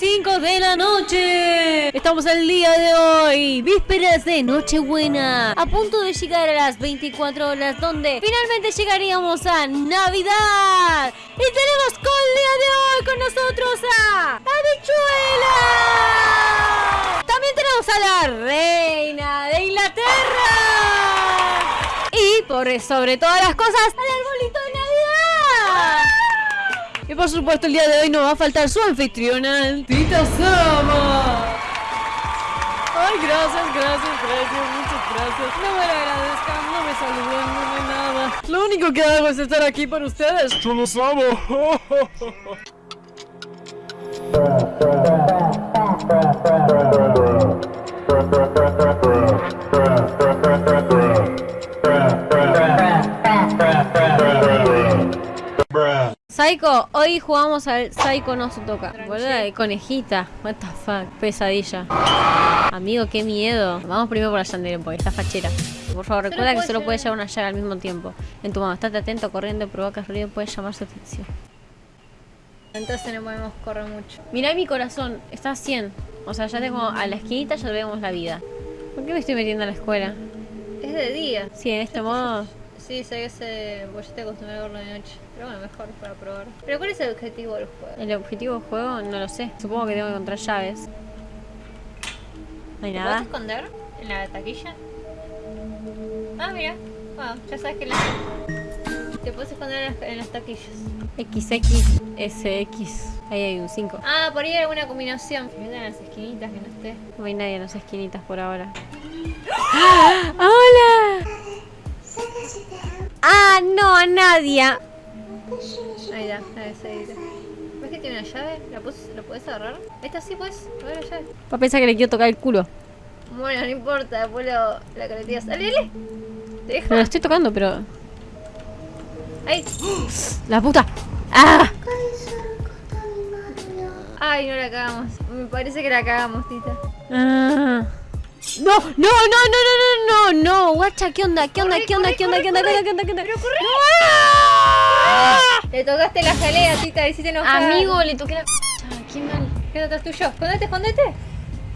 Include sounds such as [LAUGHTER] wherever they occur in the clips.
5 de la noche. Estamos el día de hoy, vísperas de Nochebuena, a punto de llegar a las 24 horas donde finalmente llegaríamos a Navidad. Y tenemos con el día de hoy con nosotros a Habichuela. También tenemos a la reina de Inglaterra. Y por sobre todas las cosas, al. Y por supuesto el día de hoy no va a faltar su anfitriona, Tita Sama. Ay, gracias, gracias, gracias, muchas gracias. No me lo agradezcan, no me saluden, no me nada. Lo único que hago es estar aquí para ustedes. Yo los amo. [LAUGHS] Psycho, hoy jugamos al Psycho no se toca. Boluda de conejita. What the fuck. Pesadilla. Amigo, qué miedo. Vamos primero por la Yandere, porque está fachera. Por favor, recuerda que solo puedes llevar una llaga al mismo tiempo. En tu mano, estate atento, corriendo, provoca ruido, puedes llamar su atención. Entonces no podemos correr mucho. Mirá mi corazón, está a 100. O sea, ya tengo a la esquinita, ya vemos la vida. ¿Por qué me estoy metiendo a la escuela? Es de día. Sí, en este modo. Sí, sé que se... Pues yo te acostumbré a verlo de noche. Pero bueno, mejor para probar. Pero ¿cuál es el objetivo del juego? El objetivo del juego no lo sé. Supongo que tengo que encontrar llaves. No hay ¿Te nada. puedes esconder en la taquilla? Ah, mira. Ah, ya sabes que la... Te puedes esconder en las, en las taquillas. XXSX. Ahí hay un 5. Ah, por ahí hay alguna combinación. Mira en las esquinitas que no esté. No hay nadie en las esquinitas por ahora. ¡Ah! ¡Hola! ¡Ah, no! ¡A nadie! Ahí está, ahí está, ahí. ¿Ves que tiene una llave? ¿La, ¿La puedes agarrar? Esta sí. A ver la llave. Va a pensar que le quiero tocar el culo. Bueno, no importa, después lo, la caretías. ¡Dale, dale! ¿Te deja? Me lo estoy tocando, pero... ¡Ay! ¡La puta! ¡Ah! ¡Ay, no la cagamos! Me parece que la cagamos, tita. Ah. No, no, no, no, no, no, no, no, guacha, ¿qué onda? ¿Qué onda? ¿Qué onda? ¿Qué onda? ¿Qué onda? ¿Qué onda? ¿Qué onda? ¿Qué onda? ¡Pero corre! ¡Ah! Le tocaste la jalea, tita, le hiciste enojar. Amigo, le toqué la... Ah, qué mal. ¿Qué atrás tuyo? ¿Escondete, escondete?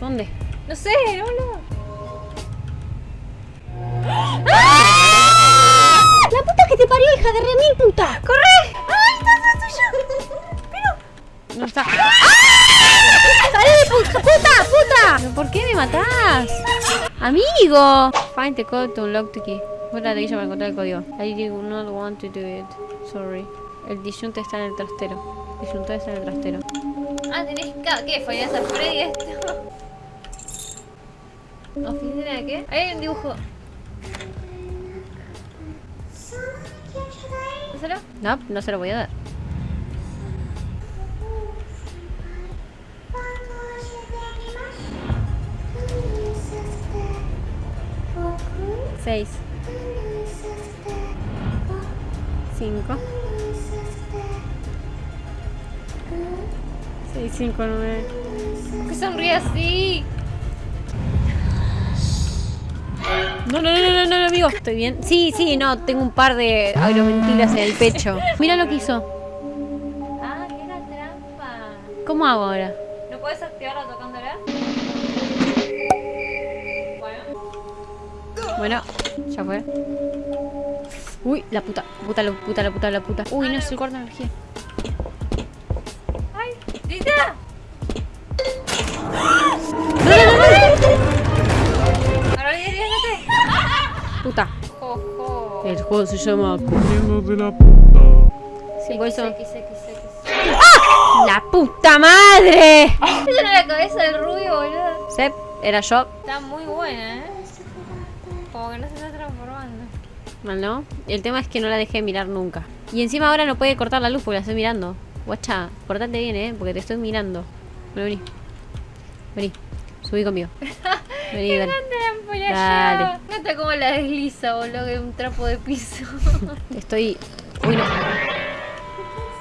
¿Dónde? No sé, no, no. ¡La puta que te parió, hija de remil puta! ¡Corre! ¡Ay, está atrás tuyo! Pero... No está. ¡Ah! ¡Salí, puta, puta, puta! ¿Pero por qué me matás? Amigo. Find the code to unlock the key. Busca la taquilla para encontrar el código. I do not want to do it. Sorry. El disyunte está en el trastero. El está en el trastero. Ah, tenés que... ¿Qué? ¿Fallas a Freddy esto? [LAUGHS] ¿Oficina de qué? Ahí hay un dibujo. ¿Dáselo? No, no se lo voy a dar. Seis. Cinco. Seis, cinco, nueve. ¿Por qué sonríe así? No, no, no, no, no, no, amigo. ¿Estoy bien? Sí, sí, no, tengo un par de aeromentilas en el pecho. Mira lo que hizo. Ah, que era trampa. ¿Cómo hago ahora? ¿No puedes activarla tocándola? Bueno. Bueno, ya fue. Uy, la puta, puta, la puta, la puta, la puta. Uy, no, se corta energía. ¡Ay! ¡Tita! ¡No, no, no, no! Puta. ¡Jojo! El juego se llama... Corriendo de la puta. Sí, por eso... X. ¡La puta madre! Esa era la cabeza del rubio, boludo. Sep, era yo. Está muy buena, ¿eh? Como que no se está transformando. Mal, ¿no? El tema es que no la dejé mirar nunca. Y encima ahora no puede cortar la luz porque la estoy mirando. Guacha, portate bien, ¿eh? Porque te estoy mirando. Bueno, vení. Vení. Subí conmigo. [LAUGHS] Vení, ¡Qué dale. grande la Dale. Nota cómo la desliza, boludo, que un trapo de piso. [LAUGHS] Estoy... Uy, no.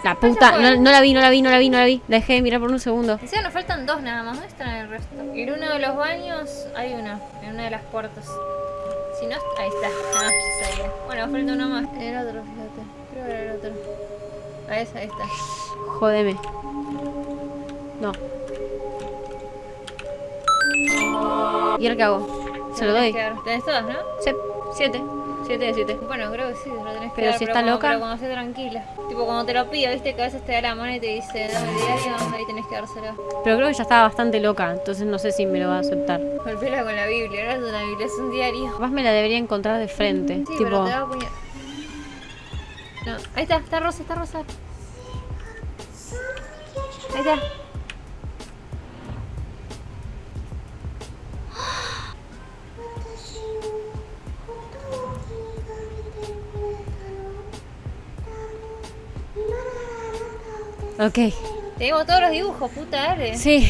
La puta. No, no la vi, no la vi, no la vi, no la vi. La dejé de mirar por un segundo. Encima nos faltan dos nada más. ¿Dónde están el resto? En uno de los baños hay uno. En una de las puertas ahí está. [LAUGHS] Ah, ya. Bueno, falta uno más. El otro, fíjate. Creo que era el otro. Ahí está, ahí está. Jodeme. No. ¿Y el qué hago? Se lo doy. Tenés todas, ¿no? Sí. Siete. Siete de siete. Bueno, creo que sí, lo tenés que Pero dar, si está cuando- loca. Pero cuando esté tranquila. Tipo, cuando te lo pida, viste que a veces te da la mano y te dice, dame el diario, ahí tenés que dárselo. Pero creo que ya estaba bastante loca, entonces no sé si me lo va a aceptar. Golpela con la Biblia, ahora es una Biblia, es un diario. Capaz me la debería encontrar de frente. Sí, tipo, pero te va a. No, ahí está, está rosa, está rosa. Ahí está. Ok. Tenemos todos los dibujos, puta, dale. Sí.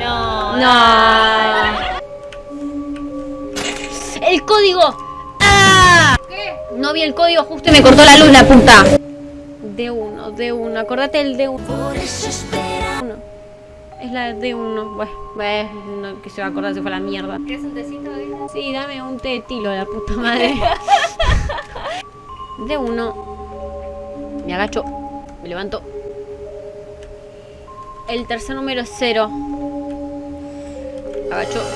No. No. El código. ¡Ah! ¿Qué? No vi el código justo y me cortó la luz la puta. D1, D1. Acordate del D1. Uno. Es la D1. Bueno, bueno, no, que se va a acordar si fue la mierda. ¿Quieres un tecito? Sí, dame un té de tilo, la puta madre. [LAUGHS] D1. Me agacho. Me levanto. El tercer número es cero. Agacho. [LAUGHS]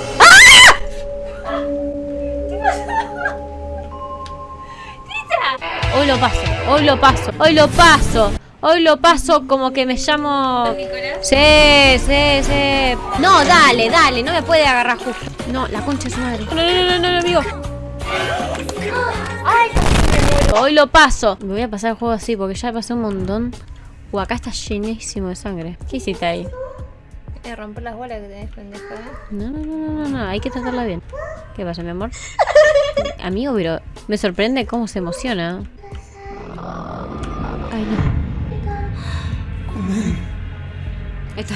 Hoy lo paso, hoy lo paso, hoy lo paso, hoy lo paso como que me llamo... Nicolás. Sí, sí, sí. No, dale, dale, no me puede agarrar justo. No, la concha de su madre. No, no, no, no, no, amigo. Hoy lo paso. Me voy a pasar el juego así porque ya pasé un montón. Uh, acá está llenísimo de sangre. ¿Qué hiciste ahí? Eh, romper las bolas que tenés, pendeja. ¿eh? No, no, no, no, no, no, hay que tratarla bien. ¿Qué pasa, mi amor? [LAUGHS] Amigo, pero me sorprende cómo se emociona. Ay, no. Está.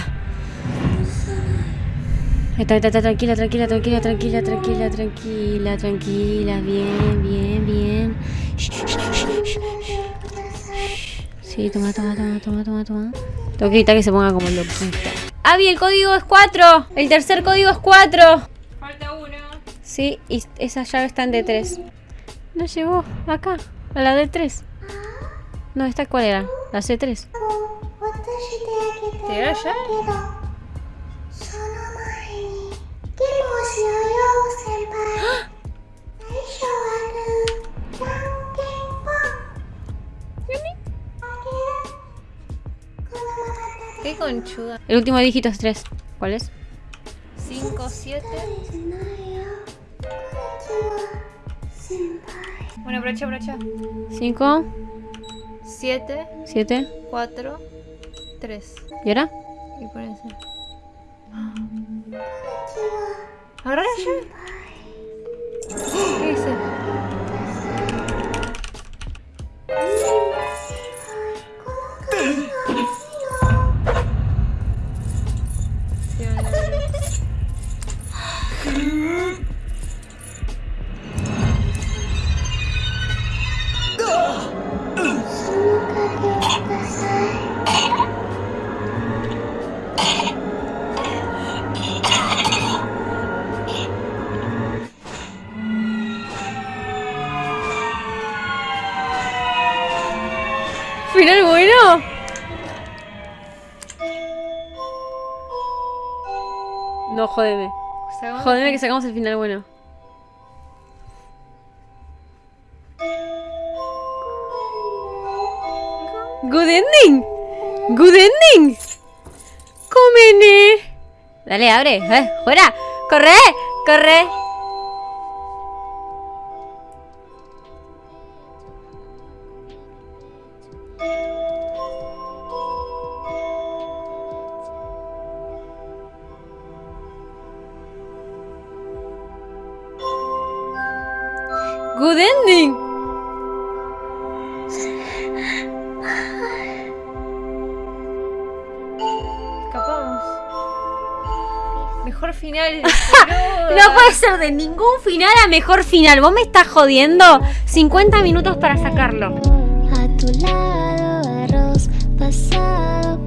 Está, está, está, tranquila, tranquila, tranquila, tranquila, tranquila, tranquila, tranquila, bien, bien, bien. Sí, toma, toma, toma, toma, toma, toma. Tengo que evitar que se ponga como loquita. Avi, el código es 4. El tercer código es 4. Falta uno. Sí, y esa llave está en D3. No llegó acá, a la D3. No, ¿esta cuál era? La C3. ¿Te hallas? Qué conchuda. El último dígito es 3. ¿Cuál es? 5, 7. Bueno, brocha, brocha. 5. 7. 7. 4. 3. ¿Y ahora? Y por eso. こん ¿Final bueno? No, jódeme. Sacamos- Jódeme que sacamos el final bueno. Good ending. Good ending. Cómene. Dale, abre. Eh, fuera. Corre. Corre. Good ending. Escapamos. Mejor final. [LAUGHS] No puede ser de ningún final a mejor final. ¿Vos me estás jodiendo? 50 minutos para sacarlo. A tu lado arroz pasado